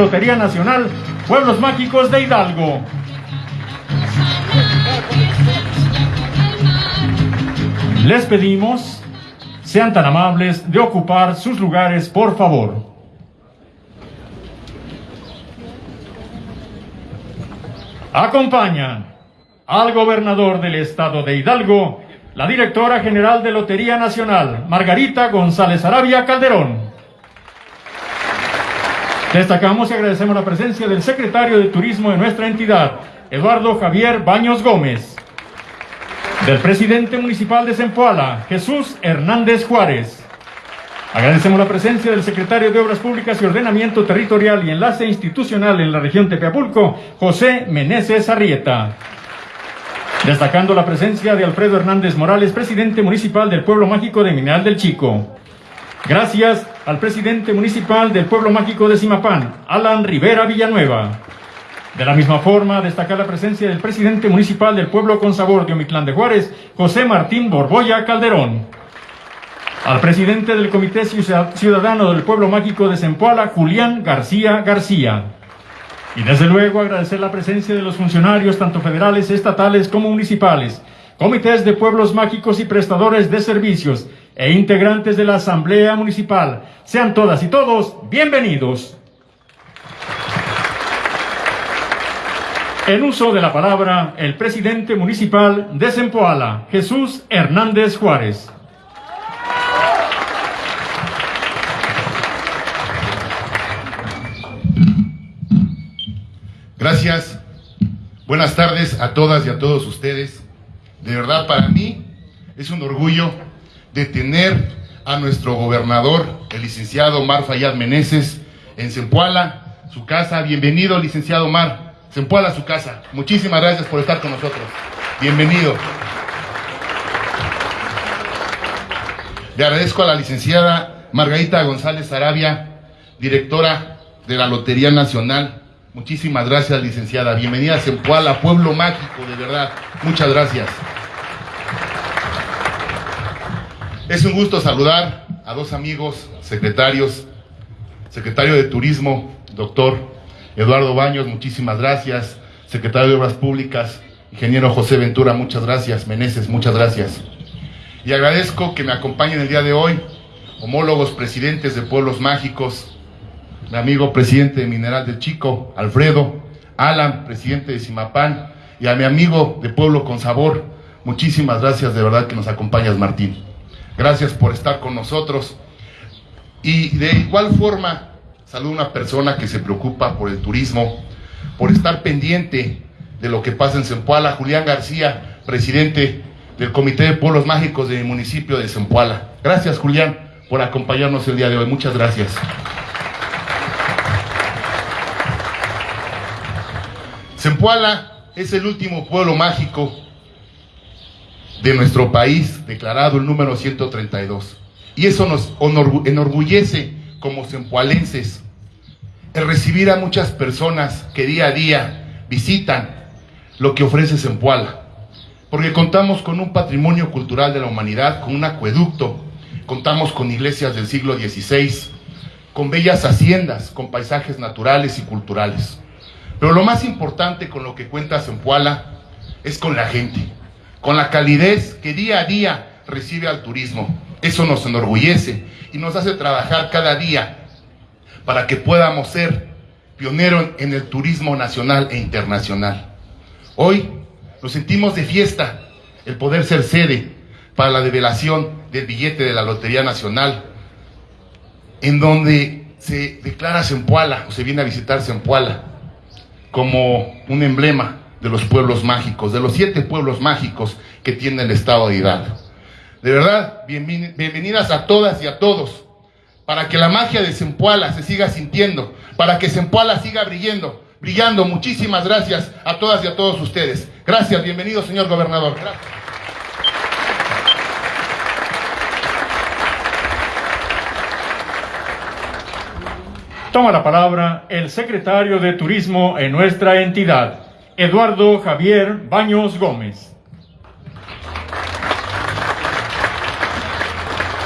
Lotería Nacional Pueblos Mágicos de Hidalgo. Les pedimos, sean tan amables de ocupar sus lugares, por favor. Acompañan al gobernador del estado de Hidalgo, la directora general de Lotería Nacional, Margarita González Arabia Calderón. Destacamos y agradecemos la presencia del secretario de Turismo de nuestra entidad, Eduardo Javier Baños Gómez, del presidente municipal de Zempoala, Jesús Hernández Juárez. Agradecemos la presencia del secretario de Obras Públicas y Ordenamiento Territorial y Enlace Institucional en la región Tepeapulco, José Meneses Arrieta. Destacando la presencia de Alfredo Hernández Morales, presidente municipal del Pueblo Mágico de Mineral del Chico. Gracias al presidente municipal del Pueblo Mágico de Simapán, Alan Rivera Villanueva. De la misma forma, destacar la presencia del presidente municipal del Pueblo con Sabor de Omitlán de Juárez, José Martín Borboya Calderón. Al presidente del Comité Ciudadano del Pueblo Mágico de Zempoala, Julián García García. Y desde luego agradecer la presencia de los funcionarios, tanto federales, estatales como municipales, comités de pueblos mágicos y prestadores de servicios e integrantes de la Asamblea Municipal. Sean todas y todos bienvenidos. En uso de la palabra, el presidente municipal de Zempoala, Jesús Hernández Juárez. Gracias. Buenas tardes a todas y a todos ustedes. De verdad, para mí es un orgullo de tener a nuestro gobernador, el licenciado Omar Fayad Meneses, en Zempoala, su casa. Bienvenido, licenciado Omar. Zempoala, su casa. Muchísimas gracias por estar con nosotros. Bienvenido. Le agradezco a la licenciada Margarita González Arabia, directora de la Lotería Nacional. Muchísimas gracias, licenciada. Bienvenida a Zempoala, pueblo mágico, de verdad. Muchas gracias. Es un gusto saludar a dos amigos, secretarios, secretario de Turismo, doctor Eduardo Baños, muchísimas gracias, secretario de Obras Públicas, ingeniero José Ventura, muchas gracias, Meneses, muchas gracias. Y agradezco que me acompañen el día de hoy, homólogos presidentes de Pueblos Mágicos, mi amigo presidente de Mineral del Chico, Alfredo, Alan, presidente de Simapán, y a mi amigo de Pueblo con Sabor, muchísimas gracias de verdad que nos acompañas, Martín. Gracias por estar con nosotros. Y de igual forma, saludo a una persona que se preocupa por el turismo, por estar pendiente de lo que pasa en Zempoala, Julián García, presidente del Comité de Pueblos Mágicos del municipio de Zempoala. Gracias, Julián, por acompañarnos el día de hoy. Muchas gracias. Zempoala es el último pueblo mágico de nuestro país, declarado el número 132. Y eso nos enorgullece como sempualenses, el recibir a muchas personas que día a día visitan lo que ofrece Sempuala. Porque contamos con un patrimonio cultural de la humanidad, con un acueducto, contamos con iglesias del siglo XVI, con bellas haciendas, con paisajes naturales y culturales. Pero lo más importante con lo que cuenta Sempuala es con la gente con la calidez que día a día recibe al turismo. Eso nos enorgullece y nos hace trabajar cada día para que podamos ser pioneros en el turismo nacional e internacional. Hoy nos sentimos de fiesta el poder ser sede para la develación del billete de la Lotería Nacional, en donde se declara Zempoala o se viene a visitar Zempoala como un emblema de los pueblos mágicos, de los siete pueblos mágicos que tiene el estado de Hidalgo. De verdad, bienvenidas a todas y a todos, para que la magia de Zempoala se siga sintiendo, para que Zempoala siga brillando, brillando. Muchísimas gracias a todas y a todos ustedes. Gracias, bienvenido señor gobernador. Toma la palabra el secretario de Turismo en nuestra entidad. Eduardo Javier Baños Gómez.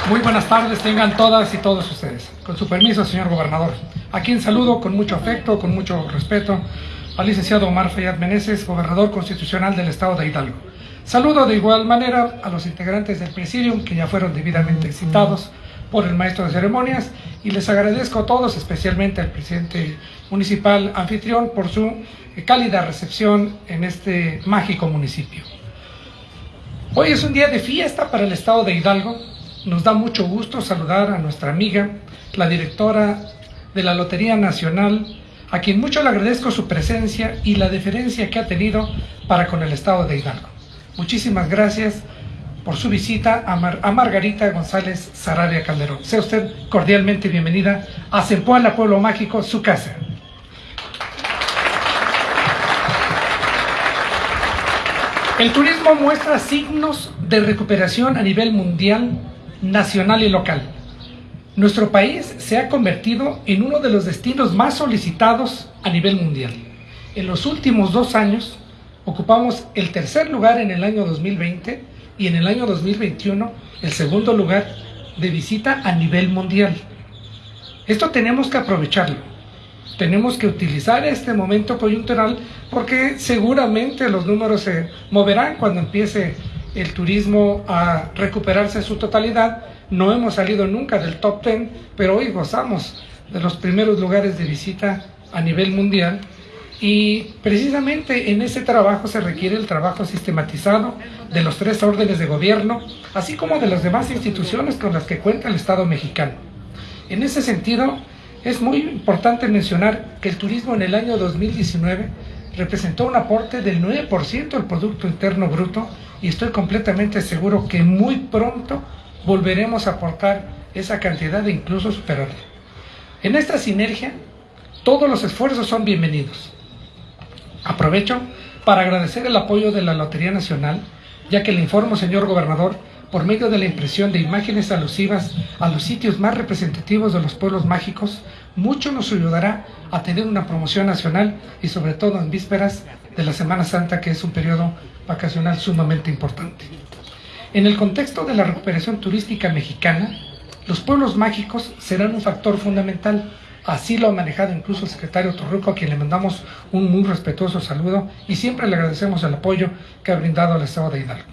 Muy buenas tardes, tengan todas y todos ustedes. Con su permiso, señor gobernador. a quien saludo con mucho afecto, con mucho respeto, al licenciado Omar Fayad Meneses, gobernador constitucional del estado de Hidalgo. Saludo de igual manera a los integrantes del presidium que ya fueron debidamente citados por el maestro de ceremonias y les agradezco a todos, especialmente al presidente municipal anfitrión, por su cálida recepción en este mágico municipio. Hoy es un día de fiesta para el estado de Hidalgo. Nos da mucho gusto saludar a nuestra amiga, la directora de la Lotería Nacional, a quien mucho le agradezco su presencia y la deferencia que ha tenido para con el estado de Hidalgo. Muchísimas gracias por su visita a, Margarita González Sarabia Calderón. Sea usted cordialmente bienvenida a Zempoala, Pueblo Mágico, su casa. El turismo muestra signos de recuperación a nivel mundial, nacional y local. Nuestro país se ha convertido en uno de los destinos más solicitados a nivel mundial. En los últimos dos años ocupamos el tercer lugar en el año 2020 y en el año 2021 el segundo lugar de visita a nivel mundial. Esto tenemos que aprovecharlo. Tenemos que utilizar este momento coyuntural porque seguramente los números se moverán cuando empiece el turismo a recuperarse en su totalidad. No hemos salido nunca del top 10, pero hoy gozamos de los primeros lugares de visita a nivel mundial y precisamente en ese trabajo se requiere el trabajo sistematizado de los tres órdenes de gobierno, así como de las demás instituciones con las que cuenta el Estado mexicano. En ese sentido, es muy importante mencionar que el turismo en el año 2019 representó un aporte del 9% del Producto Interno Bruto y estoy completamente seguro que muy pronto volveremos a aportar esa cantidad e incluso superarla. En esta sinergia, todos los esfuerzos son bienvenidos. Aprovecho para agradecer el apoyo de la Lotería Nacional, ya que le informo, señor gobernador, por medio de la impresión de imágenes alusivas a los sitios más representativos de los pueblos mágicos, mucho nos ayudará a tener una promoción nacional y sobre todo en vísperas de la Semana Santa, que es un periodo vacacional sumamente importante. En el contexto de la recuperación turística mexicana, los pueblos mágicos serán un factor fundamental Así lo ha manejado incluso el secretario Torruco, a quien le mandamos un muy respetuoso saludo y siempre le agradecemos el apoyo que ha brindado al Estado de Hidalgo.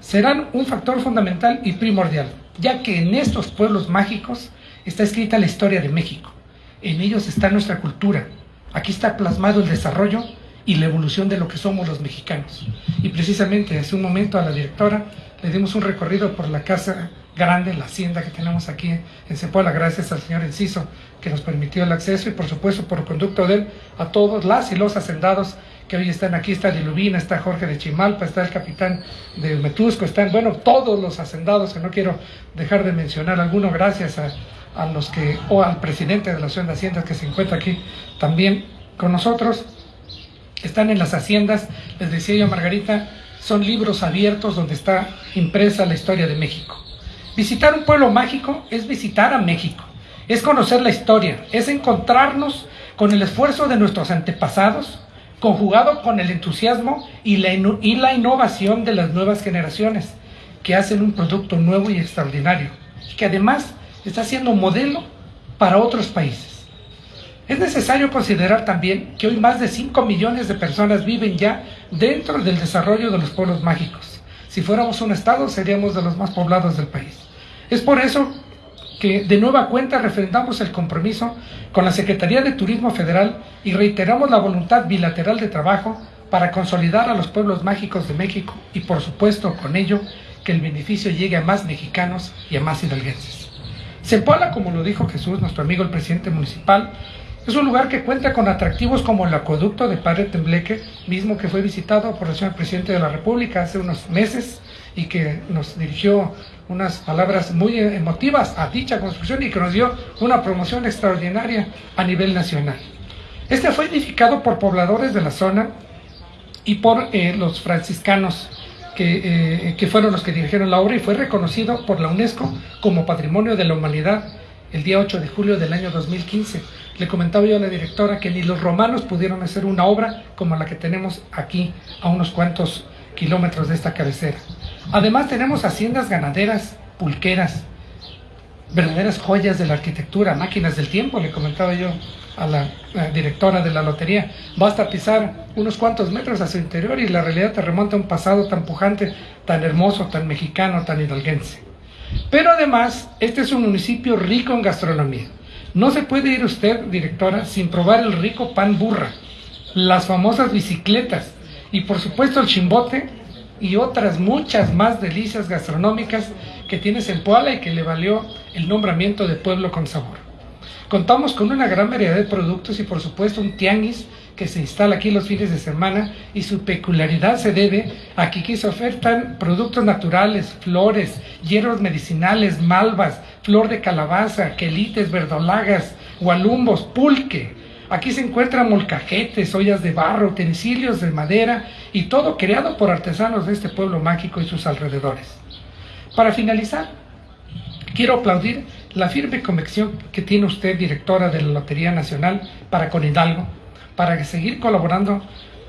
Serán un factor fundamental y primordial, ya que en estos pueblos mágicos está escrita la historia de México. En ellos está nuestra cultura. Aquí está plasmado el desarrollo y la evolución de lo que somos los mexicanos. Y precisamente hace un momento a la directora le dimos un recorrido por la casa grande, la hacienda que tenemos aquí en Cepola, gracias al señor Enciso que nos permitió el acceso y por supuesto por conducto de él a todos las y los hacendados que hoy están. Aquí, está Dilubina, está Jorge de Chimalpa, está el capitán de Metusco, están, bueno, todos los hacendados que no quiero dejar de mencionar, algunos gracias a, a los que, o al presidente de la Asociación de Haciendas que se encuentra aquí también con nosotros, están en las haciendas, les decía yo Margarita, son libros abiertos donde está impresa la historia de México. Visitar un pueblo mágico es visitar a México, es conocer la historia, es encontrarnos con el esfuerzo de nuestros antepasados, conjugado con el entusiasmo y la, innovación de las nuevas generaciones, que hacen un producto nuevo y extraordinario, que además está siendo modelo para otros países. Es necesario considerar también que hoy más de 5 millones de personas viven ya dentro del desarrollo de los pueblos mágicos. Si fuéramos un estado, seríamos de los más poblados del país. Es por eso que de nueva cuenta refrendamos el compromiso con la Secretaría de Turismo Federal y reiteramos la voluntad bilateral de trabajo para consolidar a los pueblos mágicos de México y por supuesto con ello que el beneficio llegue a más mexicanos y a más hidalguenses. Zempoala, como lo dijo Jesús, nuestro amigo el presidente municipal, es un lugar que cuenta con atractivos como el acueducto de Padre Tembleque, mismo que fue visitado por el señor presidente de la República hace unos meses y que nos dirigió unas palabras muy emotivas a dicha construcción y que nos dio una promoción extraordinaria a nivel nacional. Este fue edificado por pobladores de la zona y por eh, los franciscanos que, eh, que fueron los que dirigieron la obra y fue reconocido por la UNESCO como Patrimonio de la Humanidad el día 8 de julio del año 2015. Le comentaba yo a la directora que ni los romanos pudieron hacer una obra como la que tenemos aquí a unos cuantos kilómetros de esta cabecera. Además tenemos haciendas ganaderas, pulqueras, verdaderas joyas de la arquitectura, máquinas del tiempo, le comentaba yo a la, directora de la lotería. Basta pisar unos cuantos metros a su interior y la realidad te remonta a un pasado tan pujante, tan hermoso, tan mexicano, tan hidalguense. Pero además, este es un municipio rico en gastronomía. No se puede ir usted, directora, sin probar el rico pan burra, las famosas bicicletas y por supuesto el chimbote y otras muchas más delicias gastronómicas que tiene Zempoala y que le valió el nombramiento de pueblo con sabor. Contamos con una gran variedad de productos y por supuesto un tianguis que se instala aquí los fines de semana y su peculiaridad se debe a que aquí se ofertan productos naturales, flores, hierbas medicinales, malvas, flor de calabaza, quelites, verdolagas, gualumbos, pulque. Aquí se encuentran molcajetes, ollas de barro, utensilios de madera y todo creado por artesanos de este pueblo mágico y sus alrededores. Para finalizar, quiero aplaudir la firme convicción que tiene usted, directora de la Lotería Nacional, para con Hidalgo, para seguir colaborando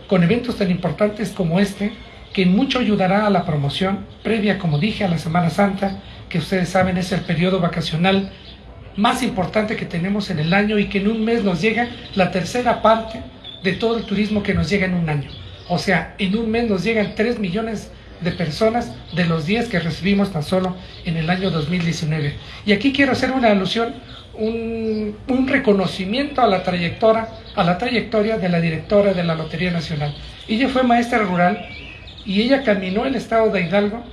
con eventos tan importantes como este, que mucho ayudará a la promoción previa, como dije, a la Semana Santa, que ustedes saben es el periodo vacacional más importante que tenemos en el año y que en un mes nos llega la tercera parte de todo el turismo que nos llega en un año. O sea, en un mes nos llegan 3 millones de personas de los 10 que recibimos tan solo en el año 2019. Y aquí quiero hacer una alusión, un, reconocimiento a la trayectoria, a la trayectoria de la directora de la Lotería Nacional. Ella fue maestra rural y ella caminó el estado de Hidalgo,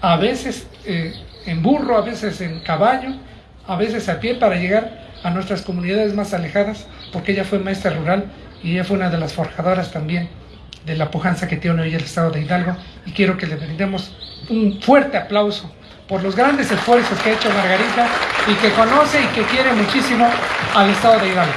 a veces eh, en burro, a veces en caballo, a veces a pie para llegar a nuestras comunidades más alejadas, porque ella fue maestra rural y ella fue una de las forjadoras también de la pujanza que tiene hoy el Estado de Hidalgo y quiero que le brindemos un fuerte aplauso por los grandes esfuerzos que ha hecho Margarita y que conoce y que quiere muchísimo al Estado de Hidalgo.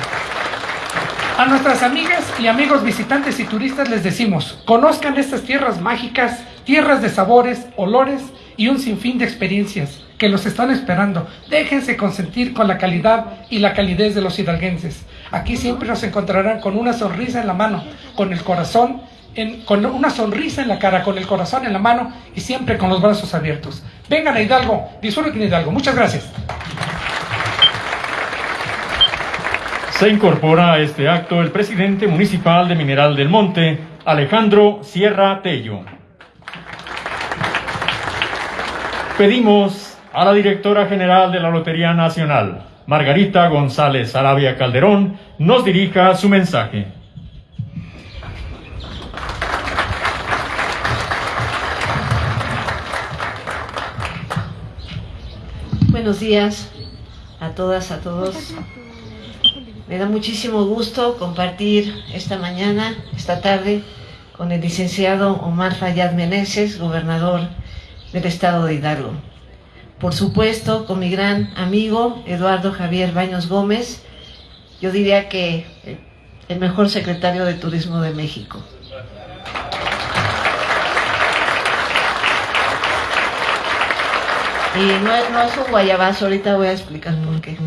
A nuestras amigas y amigos visitantes y turistas les decimos, conozcan estas tierras mágicas, tierras de sabores, olores y un sinfín de experiencias que los están esperando. Déjense consentir con la calidad y la calidez de los hidalguenses. Aquí siempre nos encontrarán con una sonrisa en la mano, con el corazón con una sonrisa en la cara, con el corazón en la mano y siempre con los brazos abiertos. Vengan a Hidalgo, disfruten Hidalgo. Muchas gracias. Se incorpora a este acto el presidente municipal de Mineral del Monte, Alejandro Sierra Tello. Pedimos a la directora general de la Lotería Nacional, Margarita González Arabia Calderón, nos dirija su mensaje. buenos días a todas, a todos. Me da muchísimo gusto compartir esta mañana, esta tarde, con el licenciado Omar Fayad Meneses, gobernador del estado de Hidalgo. Por supuesto, con mi gran amigo Eduardo Javier Baños Gómez, yo diría que el mejor secretario de Turismo de México. Y no, es un guayabazo, ahorita voy a explicar por qué.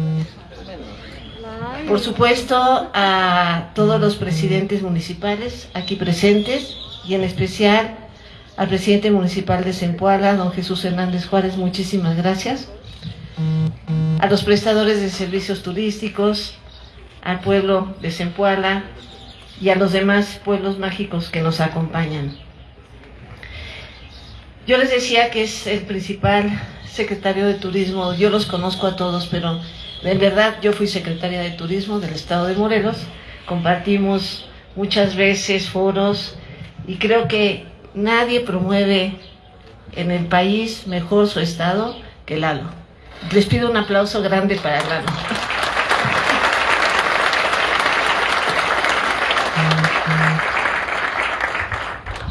Por supuesto, a todos los presidentes municipales aquí presentes y en especial al presidente municipal de Zempoala, don Jesús Hernández Juárez, muchísimas gracias. A los prestadores de servicios turísticos, al pueblo de Zempoala y a los demás pueblos mágicos que nos acompañan. Yo les decía que es el principal secretario de Turismo, yo los conozco a todos, pero en verdad yo fui secretaria de Turismo del Estado de Morelos, compartimos muchas veces foros y creo que nadie promueve en el país mejor su estado que Lalo. Les pido un aplauso grande para Lalo.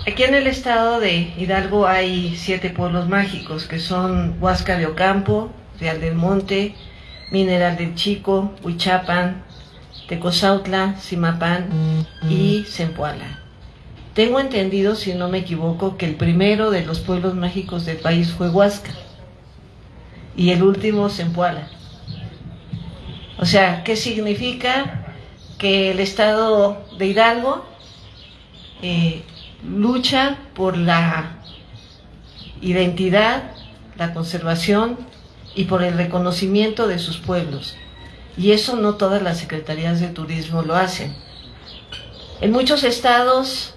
Aquí en el estado de Hidalgo hay siete pueblos mágicos que son Huasca de Ocampo, Real del Monte, Mineral del Chico, Huichapan, Tecozautla, Simapán y Zempoala. Tengo entendido, si no me equivoco, que el primero de los pueblos mágicos del país fue Huasca y el último Zempoala. O sea, ¿qué significa? Que el estado de Hidalgo eh, lucha por la identidad, la conservación y por el reconocimiento de sus pueblos. Y eso no todas las secretarías de turismo lo hacen. En muchos estados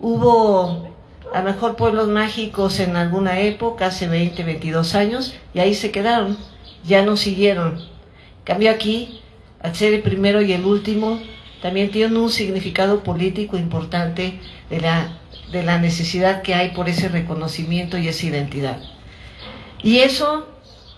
hubo a lo mejor pueblos mágicos en alguna época, hace 20, 22 años, y ahí se quedaron, ya no siguieron. Cambio aquí, al ser el primero y el último, también tiene un significado político importante de la, de la necesidad que hay por ese reconocimiento y esa identidad. Y eso,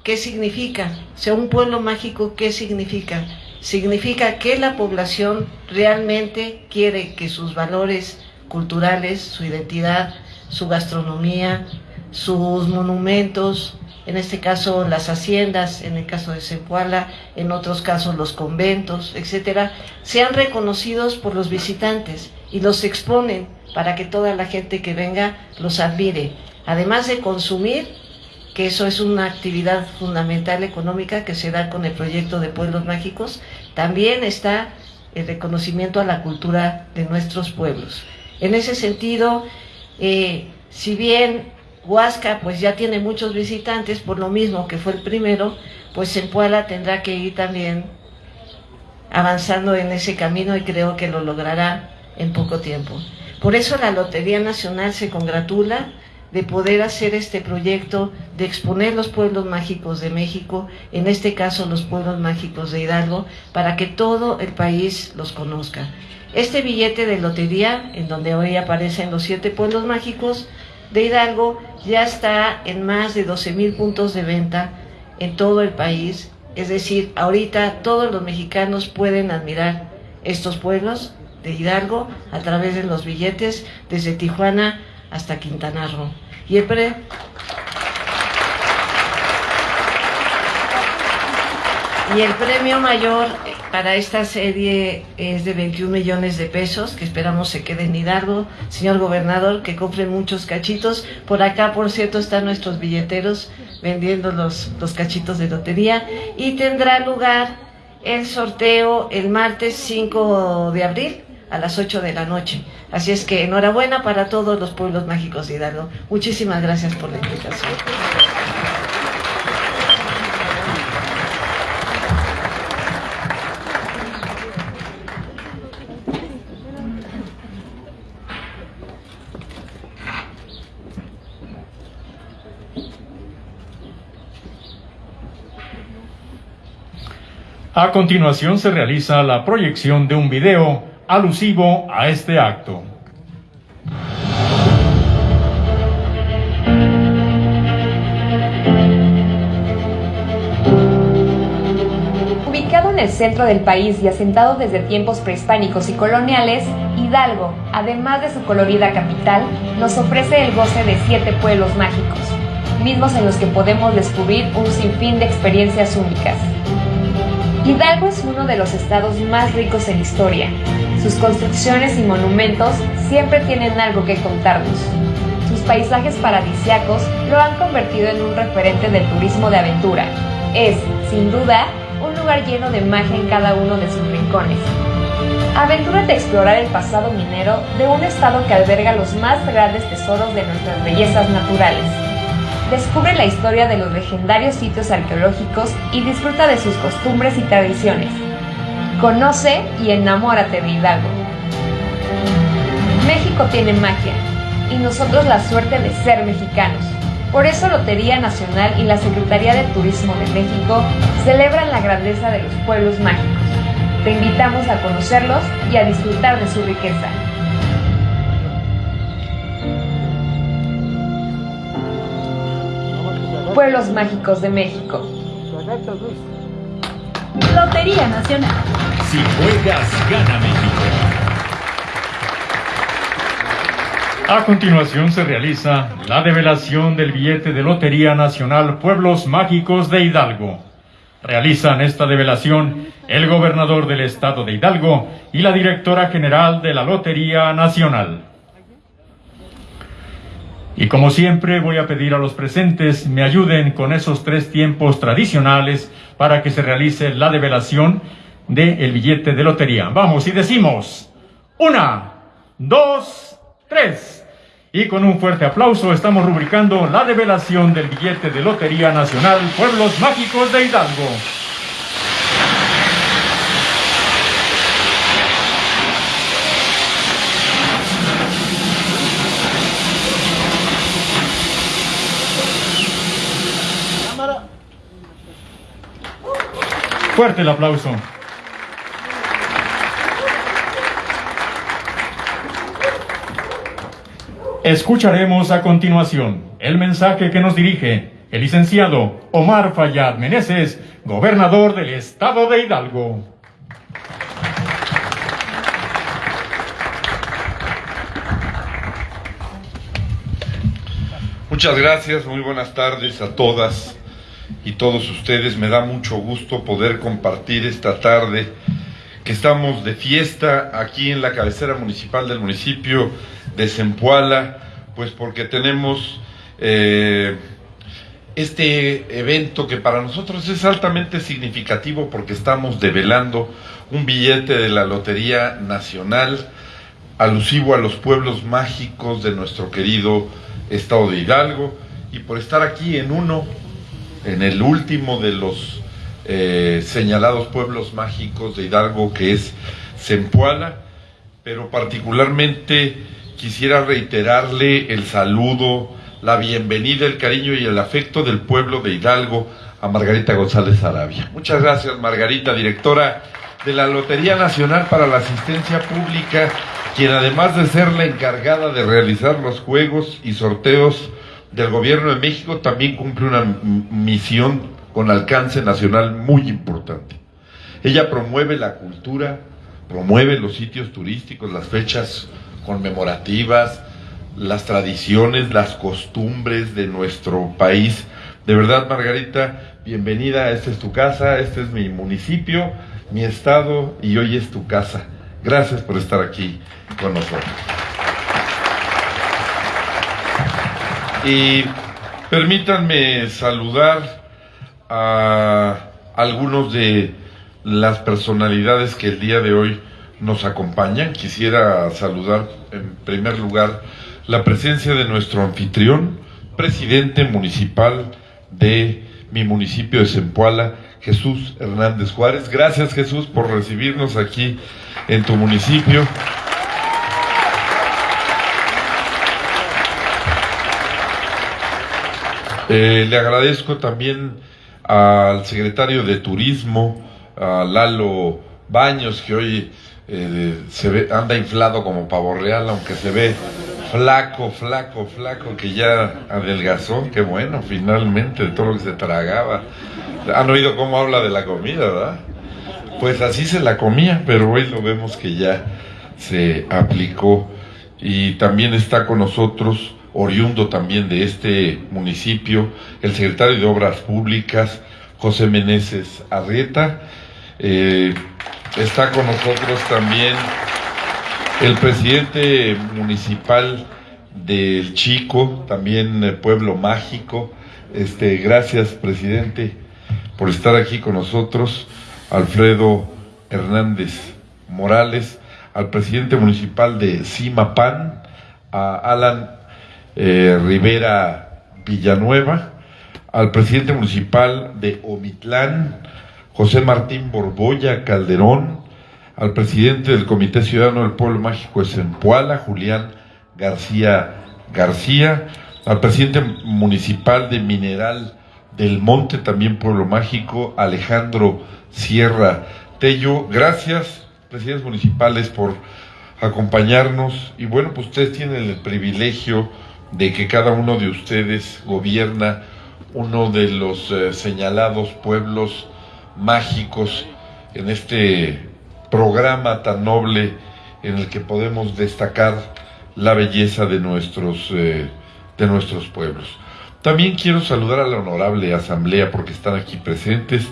¿qué significa? O sea, un pueblo mágico, ¿qué significa? Significa que la población realmente quiere que sus valores culturales, su identidad, su gastronomía, sus monumentos, en este caso las haciendas, en el caso de Zempoala, en otros casos los conventos, etcétera, sean reconocidos por los visitantes y los exponen para que toda la gente que venga los admire. Además de consumir, que eso es una actividad fundamental económica que se da con el proyecto de Pueblos Mágicos, también está el reconocimiento a la cultura de nuestros pueblos. En ese sentido, eh, si bien Huasca pues ya tiene muchos visitantes, por lo mismo que fue el primero, pues Zempoala tendrá que ir también avanzando en ese camino y creo que lo logrará en poco tiempo. Por eso la Lotería Nacional se congratula de poder hacer este proyecto de exponer los pueblos mágicos de México, en este caso los pueblos mágicos de Hidalgo, para que todo el país los conozca. Este billete de lotería, en donde hoy aparecen los siete pueblos mágicos, de Hidalgo ya está en más de 12 mil puntos de venta en todo el país. Es decir, ahorita todos los mexicanos pueden admirar estos pueblos de Hidalgo a través de los billetes desde Tijuana hasta Quintana Roo. Y el, y el premio mayor para esta serie es de 21 millones de pesos, que esperamos se quede en Hidalgo. Señor gobernador, que compren muchos cachitos. Por acá, por cierto, están nuestros billeteros vendiendo los, los cachitos de lotería. Y tendrá lugar el sorteo el martes 5 de abril a las 8 de la noche. Así es que enhorabuena para todos los pueblos mágicos de Hidalgo. Muchísimas gracias por la invitación. A continuación se realiza la proyección de un video alusivo a este acto. Ubicado en el centro del país y asentado desde tiempos prehispánicos y coloniales, Hidalgo, además de su colorida capital, nos ofrece el goce de siete pueblos mágicos, mismos en los que podemos descubrir un sinfín de experiencias únicas. Hidalgo es uno de los estados más ricos en historia. Sus construcciones y monumentos siempre tienen algo que contarnos. Sus paisajes paradisiacos lo han convertido en un referente del turismo de aventura. Es, sin duda, un lugar lleno de magia en cada uno de sus rincones. Aventúrate a explorar el pasado minero de un estado que alberga los más grandes tesoros de nuestras bellezas naturales descubre la historia de los legendarios sitios arqueológicos y disfruta de sus costumbres y tradiciones. Conoce y enamórate de Hidalgo. México tiene magia y nosotros la suerte de ser mexicanos. Por eso Lotería Nacional y la Secretaría de Turismo de México celebran la grandeza de los pueblos mágicos. Te invitamos a conocerlos y a disfrutar de su riqueza. Pueblos Mágicos de México. Lotería Nacional. Si juegas, gana México. A continuación se realiza la develación del billete de Lotería Nacional Pueblos Mágicos de Hidalgo. Realizan esta develación el gobernador del estado de Hidalgo y la directora general de la Lotería Nacional. Y como siempre voy a pedir a los presentes me ayuden con esos tres tiempos tradicionales para que se realice la develación del billete de lotería. Vamos y decimos, una, dos, tres. Y con un fuerte aplauso estamos rubricando la develación del billete de Lotería Nacional Pueblos Mágicos de Hidalgo. Fuerte el aplauso. Escucharemos a continuación el mensaje que nos dirige el licenciado Omar Fayad Meneses, gobernador del estado de Hidalgo. Muchas gracias, muy buenas tardes a todas y todos ustedes. Me da mucho gusto poder compartir esta tarde que estamos de fiesta aquí en la cabecera municipal del municipio de Zempoala, pues porque tenemos eh, este evento que para nosotros es altamente significativo porque estamos develando un billete de la Lotería Nacional alusivo a los pueblos mágicos de nuestro querido estado de Hidalgo y por estar aquí en uno, en el último de los eh, señalados pueblos mágicos de Hidalgo que es Zempoala, pero particularmente quisiera reiterarle el saludo, la bienvenida, el cariño y el afecto del pueblo de Hidalgo a Margarita González Arabia. Muchas gracias, Margarita, directora de la Lotería Nacional para la Asistencia Pública, quien además de ser la encargada de realizar los juegos y sorteos del Gobierno de México, también cumple una misión con alcance nacional muy importante. Ella promueve la cultura, promueve los sitios turísticos, las fechas conmemorativas, las tradiciones, las costumbres de nuestro país. De verdad, Margarita, bienvenida, esta es tu casa, este es mi municipio, mi estado y hoy es tu casa. Gracias por estar aquí con nosotros. Y permítanme saludar a algunos de las personalidades que el día de hoy nos acompañan. Quisiera saludar en primer lugar la presencia de nuestro anfitrión, presidente municipal de mi municipio de Zempoala, Jesús Hernández Juárez. Gracias Jesús por recibirnos aquí en tu municipio. Eh, le agradezco también al secretario de Turismo, a Lalo Baños, que hoy eh, se ve, anda inflado como pavo real, aunque se ve flaco, flaco, flaco, que ya adelgazó, qué bueno, finalmente, de todo lo que se tragaba. Han oído cómo habla de la comida, ¿verdad? Pues así se la comía, pero hoy lo vemos que ya se aplicó. Y también está con nosotros, oriundo también de este municipio, el secretario de Obras Públicas, José Meneses Arrieta. Eh, Está con nosotros también el presidente municipal del Chico, también Pueblo Mágico. Este, gracias, presidente, por estar aquí con nosotros. Alfredo Hernández Morales, al presidente municipal de Simapán, a Alan eh, Rivera Villanueva, al presidente municipal de Omitlán, José Martín Borboya Calderón, al presidente del Comité Ciudadano del Pueblo Mágico de Zempoala, Julián García García, al presidente municipal de Mineral del Monte, también Pueblo Mágico, Alejandro Sierra Tello. Gracias, presidentes municipales, por acompañarnos. Y bueno, pues ustedes tienen el privilegio de que cada uno de ustedes gobierna uno de los eh, señalados pueblos mágicos en este programa tan noble en el que podemos destacar la belleza de nuestros, eh, de nuestros pueblos. También quiero saludar a la honorable asamblea porque están aquí presentes.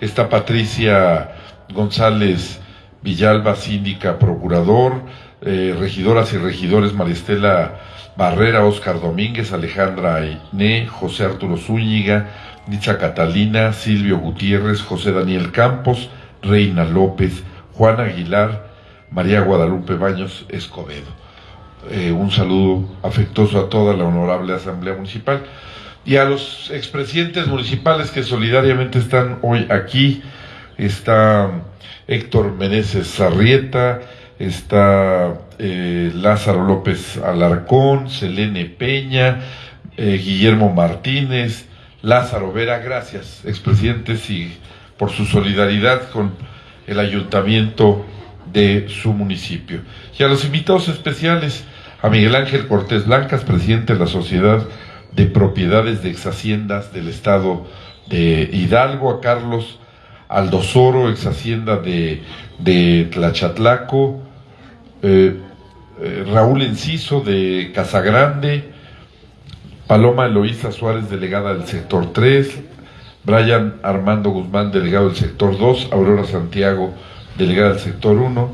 Está Patricia González Villalba, síndica, procurador, eh, regidoras y regidores Maristela Barrera, Oscar Domínguez, Alejandra Ainé, José Arturo Zúñiga, Dicha Catalina, Silvio Gutiérrez, José Daniel Campos, Reina López, Juan Aguilar, María Guadalupe Baños Escobedo. eh, un saludo afectuoso a toda la honorable Asamblea Municipal y a los expresidentes municipales que solidariamente están hoy aquí. Está Héctor Meneses Sarrieta, está eh, Lázaro López Alarcón, Selene Peña, eh, Guillermo Martínez, Lázaro Vera, gracias, expresidentes, y por su solidaridad con el ayuntamiento de su municipio. Y a los invitados especiales, a Miguel Ángel Cortés Blancas, presidente de la Sociedad de Propiedades de Exhaciendas del Estado de Hidalgo, a Carlos Aldosoro, ex hacienda de, de Tlachatlaco, eh, eh, Raúl Enciso de Casagrande, Paloma Eloísa Suárez, delegada del sector 3, Brian Armando Guzmán, delegado del sector 2, Aurora Santiago, delegada del sector 1,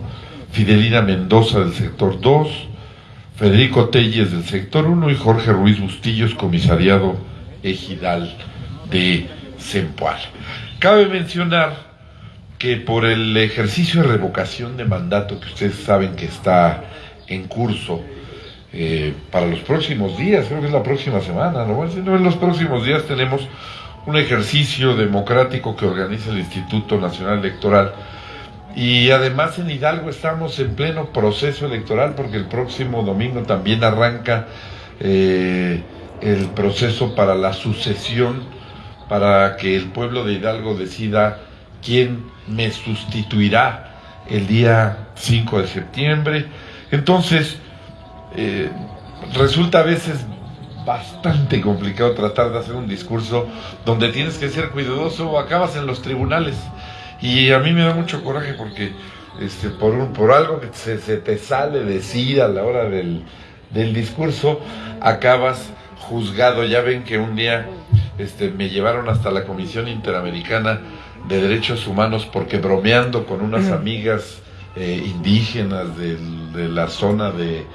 Fidelina Mendoza del sector 2, Federico Telles del sector 1 y Jorge Ruiz Bustillos, comisariado ejidal de Sempoal. Cabe mencionar que por el ejercicio de revocación de mandato que ustedes saben que está en curso eh, para los próximos días, creo que es la próxima semana, ¿no? en los próximos días tenemos un ejercicio democrático que organiza el Instituto Nacional Electoral y además en Hidalgo estamos en pleno proceso electoral porque el próximo domingo también arranca eh, el proceso para la sucesión para que el pueblo de Hidalgo decida quién me sustituirá el día 5 de septiembre. Entonces, eh, resulta a veces bastante complicado tratar de hacer un discurso donde tienes que ser cuidadoso o acabas en los tribunales. Y a mí me da mucho coraje porque este, por, un, por algo que se, te sale decir a la hora del, del discurso, acabas juzgado. Ya ven que un día este, me llevaron hasta la Comisión Interamericana de Derechos Humanos porque bromeando con unas amigas eh, indígenas de, la zona de,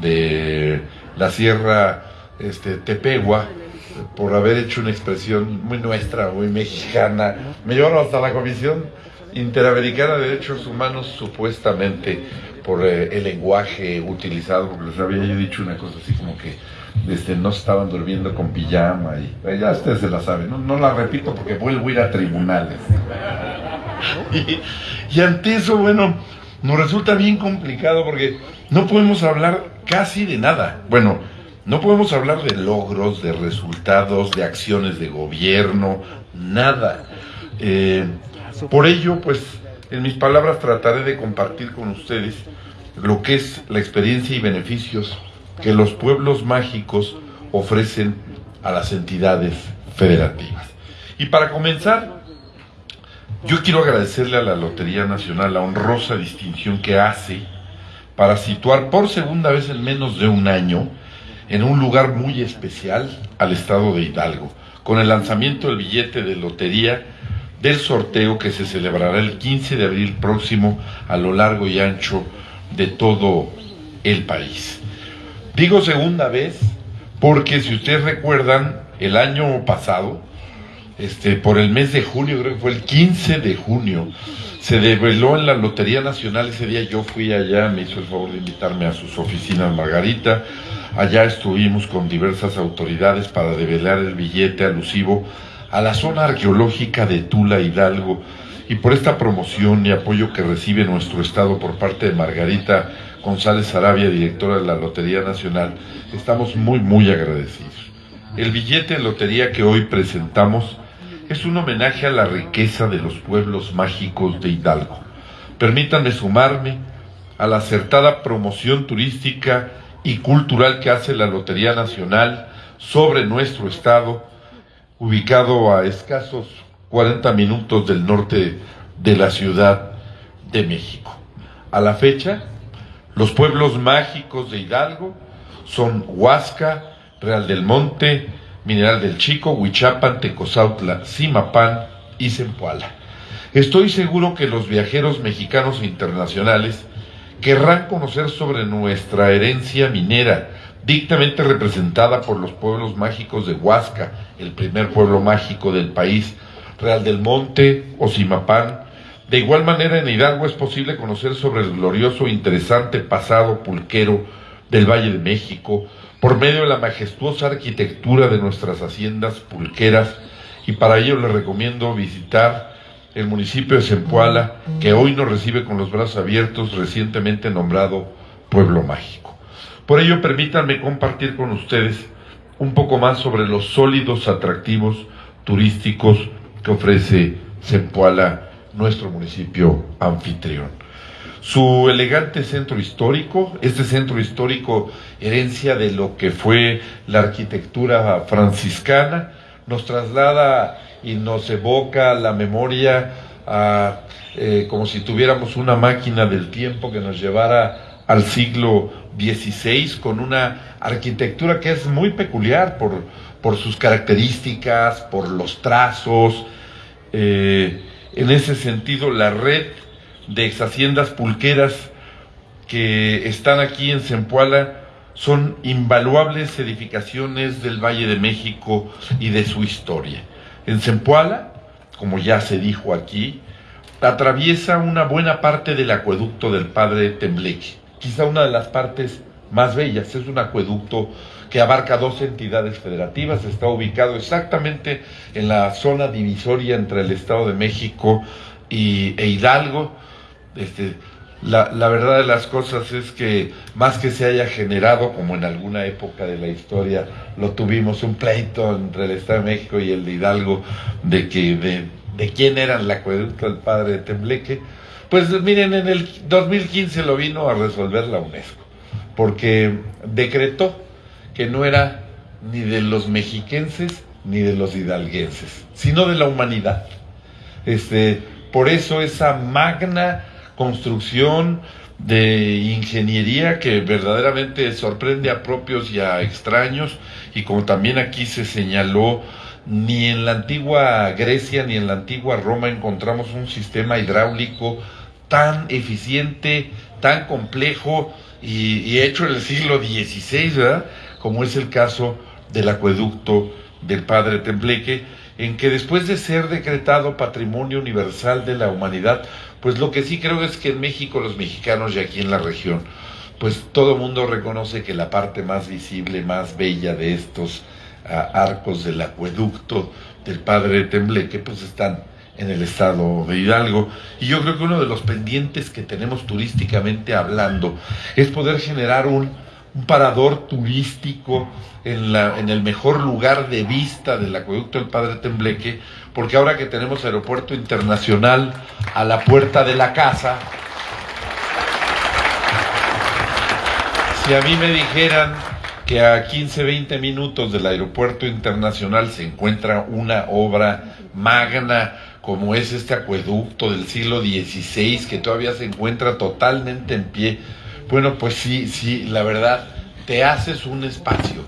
de la Sierra este, Tepegua, por haber hecho una expresión muy nuestra, muy mexicana, me llevaron hasta la Comisión Interamericana de Derechos Humanos supuestamente por eh, el lenguaje utilizado, porque les había yo dicho una cosa así como que este, no estaban durmiendo con pijama y eh, ya ustedes se la saben, no, la repito porque vuelvo a ir a tribunales. y, ante eso, bueno, nos resulta bien complicado porque no podemos hablar casi de nada. Bueno, no podemos hablar de logros, de resultados, de acciones de gobierno, nada. Eh, por ello, pues, en mis palabras trataré de compartir con ustedes lo que es la experiencia y beneficios que los pueblos mágicos ofrecen a las entidades federativas. Y para comenzar, yo quiero agradecerle a la Lotería Nacional la honrosa distinción que hace para situar por segunda vez en menos de un año en un lugar muy especial al estado de Hidalgo, con el lanzamiento del billete de lotería del sorteo que se celebrará el 15 de abril próximo a lo largo y ancho de todo el país. Digo segunda vez porque si ustedes recuerdan, el año pasado, este, por el mes de junio, creo que fue el 15 de junio, se develó en la Lotería Nacional, ese día yo fui allá, me hizo el favor de invitarme a sus oficinas Margarita, allá estuvimos con diversas autoridades para develar el billete alusivo a la zona arqueológica de Tula Hidalgo. Y por esta promoción y apoyo que recibe nuestro estado por parte de Margarita González Arabia, directora de la Lotería Nacional, estamos muy, muy agradecidos. El billete de lotería que hoy presentamos es un homenaje a la riqueza de los pueblos mágicos de Hidalgo. Permítanme sumarme a la acertada promoción turística y cultural que hace la Lotería Nacional sobre nuestro estado, ubicado a escasos 40 minutos del norte de la Ciudad de México. A la fecha, los pueblos mágicos de Hidalgo son Huasca, Real del Monte, Mineral del Chico, Huichapan, Tecozautla, Simapán y Zempoala. Estoy seguro que los viajeros mexicanos e internacionales querrán conocer sobre nuestra herencia minera, dictamente representada por los pueblos mágicos de Huasca, el primer pueblo mágico del país, Real del Monte o Simapán, de igual manera, en Hidalgo es posible conocer sobre el glorioso e interesante pasado pulquero del Valle de México, por medio de la majestuosa arquitectura de nuestras haciendas pulqueras, y para ello les recomiendo visitar el municipio de Zempoala, que hoy nos recibe con los brazos abiertos, recientemente nombrado Pueblo Mágico. Por ello, permítanme compartir con ustedes un poco más sobre los sólidos atractivos turísticos que ofrece Zempoala, nuestro municipio anfitrión. Su elegante centro histórico, este centro histórico herencia de lo que fue la arquitectura franciscana, nos traslada y nos evoca la memoria a, eh, como si tuviéramos una máquina del tiempo que nos llevara al siglo XVI con una arquitectura que es muy peculiar por, por sus características, por los trazos. Eh, en ese sentido, la red de ex haciendas pulqueras que están aquí en Zempoala son invaluables edificaciones del Valle de México y de su historia. En Zempoala, como ya se dijo aquí, atraviesa una buena parte del acueducto del padre Tembleque, quizá una de las partes más bellas. Es un acueducto que abarca dos entidades federativas, está ubicado exactamente en la zona divisoria entre el Estado de México y, e Hidalgo. Este, la, la, verdad de las cosas es que más que se haya generado, como en alguna época de la historia lo tuvimos, un pleito entre el Estado de México y el de Hidalgo de que de, de quién era el acueducto del padre de Tembleque, pues miren, en el 2015 lo vino a resolver la UNESCO, porque decretó que no era ni de los mexiquenses ni de los hidalguenses, sino de la humanidad. Este, por eso esa magna construcción de ingeniería que verdaderamente sorprende a propios y a extraños y como también aquí se señaló, ni en la antigua Grecia ni en la antigua Roma encontramos un sistema hidráulico tan eficiente, tan complejo y, hecho en el siglo XVI, ¿verdad? Como es el caso del acueducto del Padre Tembleque, en que después de ser decretado Patrimonio Universal de la Humanidad, pues lo que sí creo es que en México los mexicanos y aquí en la región, pues todo mundo reconoce que la parte más visible, más bella de estos ah, arcos del acueducto del Padre Tembleque, pues están en el estado de Hidalgo. Y yo creo que uno de los pendientes que tenemos turísticamente hablando es poder generar un, un parador turístico en, la, en el mejor lugar de vista del acueducto del Padre Tembleque, porque ahora que tenemos aeropuerto internacional a la puerta de la casa, si a mí me dijeran que a 15, 20 minutos del aeropuerto internacional se encuentra una obra magna como es este acueducto del siglo XVI que todavía se encuentra totalmente en pie, bueno, pues sí, sí, la verdad, te haces un espacio.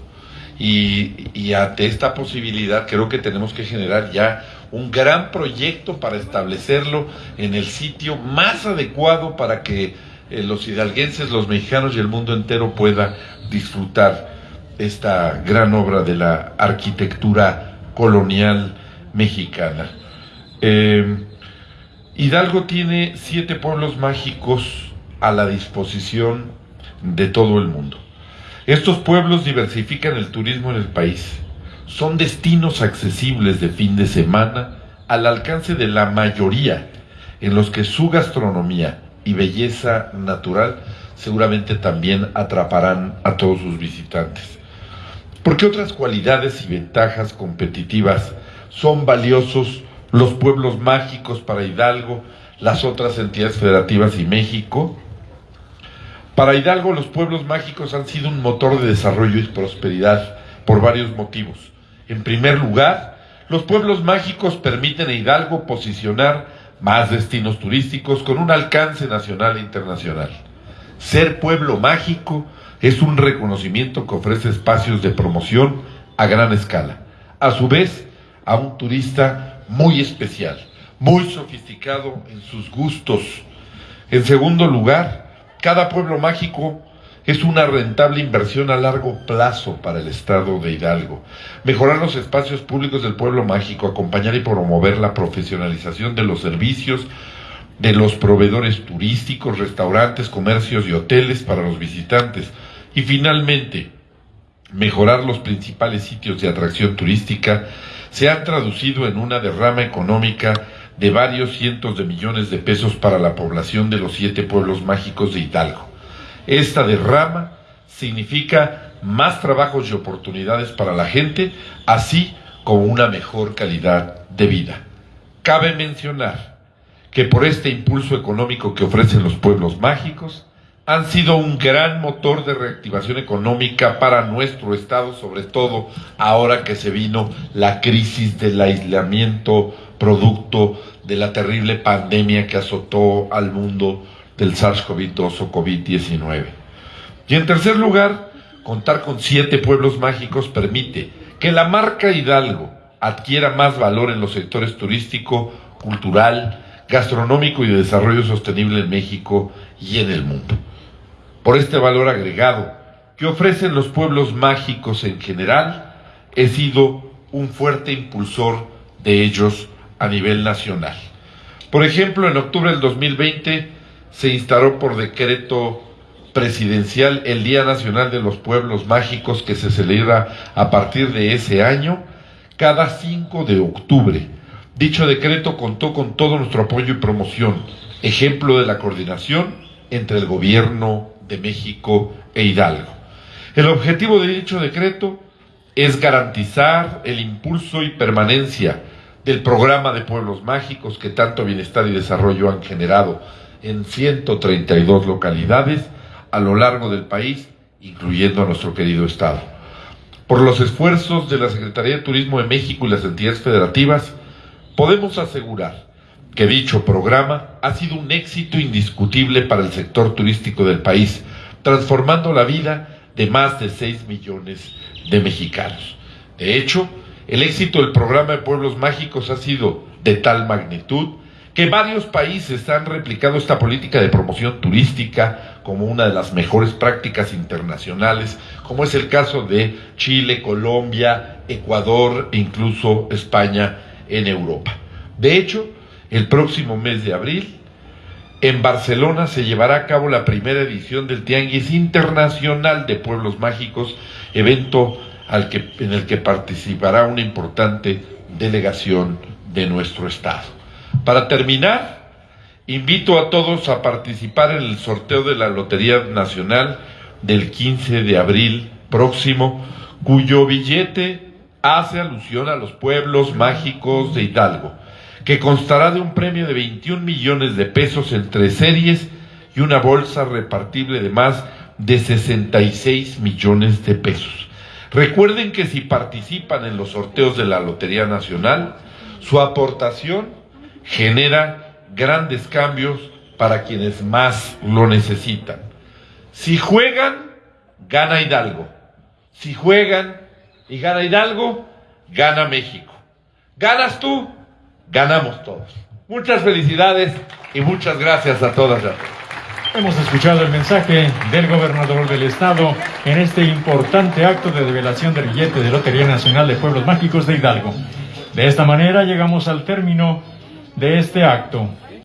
Y, ante esta posibilidad creo que tenemos que generar ya un gran proyecto para establecerlo en el sitio más adecuado para que eh, los hidalguenses, los mexicanos y el mundo entero pueda disfrutar esta gran obra de la arquitectura colonial mexicana. Eh, Hidalgo tiene siete pueblos mágicos a la disposición de todo el mundo. Estos pueblos diversifican el turismo en el país. Son destinos accesibles de fin de semana al alcance de la mayoría, en los que su gastronomía y belleza natural seguramente también atraparán a todos sus visitantes. Porque otras cualidades y ventajas competitivas son valiosos los pueblos mágicos para Hidalgo, las otras entidades federativas y México. Para Hidalgo los pueblos mágicos han sido un motor de desarrollo y prosperidad por varios motivos. En primer lugar, los pueblos mágicos permiten a Hidalgo posicionar más destinos turísticos con un alcance nacional e internacional. Ser pueblo mágico es un reconocimiento que ofrece espacios de promoción a gran escala. A su vez, a un turista muy especial, muy sofisticado en sus gustos. En segundo lugar, cada pueblo mágico es una rentable inversión a largo plazo para el Estado de Hidalgo. Mejorar los espacios públicos del pueblo mágico, acompañar y promover la profesionalización de los servicios de los proveedores turísticos, restaurantes, comercios y hoteles para los visitantes Y finalmente, mejorar los principales sitios de atracción turística se han traducido en una derrama económica de varios cientos de millones de pesos para la población de los siete pueblos mágicos de Hidalgo. Esta derrama significa más trabajos y oportunidades para la gente, así como una mejor calidad de vida. Cabe mencionar que por este impulso económico que ofrecen los pueblos mágicos, han sido un gran motor de reactivación económica para nuestro Estado, sobre todo ahora que se vino la crisis del aislamiento producto de la terrible pandemia que azotó al mundo del SARS-CoV-2 o COVID-19. Y en tercer lugar, contar con siete pueblos mágicos permite que la marca Hidalgo adquiera más valor en los sectores turístico, cultural, gastronómico y de desarrollo sostenible en México y en el mundo por este valor agregado que ofrecen los pueblos mágicos en general, he sido un fuerte impulsor de ellos a nivel nacional. Por ejemplo, en octubre del 2020 se instaló por decreto presidencial el Día Nacional de los Pueblos Mágicos que se celebra a partir de ese año cada 5 de octubre. Dicho decreto contó con todo nuestro apoyo y promoción, ejemplo de la coordinación entre el gobierno de México e Hidalgo. El objetivo de dicho decreto es garantizar el impulso y permanencia del programa de pueblos mágicos que tanto bienestar y desarrollo han generado en 132 localidades a lo largo del país, incluyendo a nuestro querido Estado. Por los esfuerzos de la Secretaría de Turismo de México y las entidades federativas, podemos asegurar que dicho programa ha sido un éxito indiscutible para el sector turístico del país, transformando la vida de más de 6 millones de mexicanos. De hecho, el éxito del programa de Pueblos Mágicos ha sido de tal magnitud que varios países han replicado esta política de promoción turística como una de las mejores prácticas internacionales, como es el caso de Chile, Colombia, Ecuador e incluso España en Europa. De hecho, el próximo mes de abril, en Barcelona se llevará a cabo la primera edición del Tianguis Internacional de Pueblos Mágicos, evento al que, en el que participará una importante delegación de nuestro Estado. Para terminar, invito a todos a participar en el sorteo de la Lotería Nacional del 15 de abril próximo, cuyo billete hace alusión a los pueblos mágicos de Hidalgo que constará de un premio de 21 millones de pesos entre series y una bolsa repartible de más de 66 millones de pesos. Recuerden que si participan en los sorteos de la Lotería Nacional, su aportación genera grandes cambios para quienes más lo necesitan. Si juegan, gana Hidalgo. Si juegan y gana Hidalgo, gana México. Ganas tú, ganamos todos. Muchas felicidades y muchas gracias a todas y a todos. Hemos escuchado el mensaje del gobernador del estado en este importante acto de revelación del billete de Lotería Nacional de Pueblos Mágicos de Hidalgo. De esta manera llegamos al término de este acto.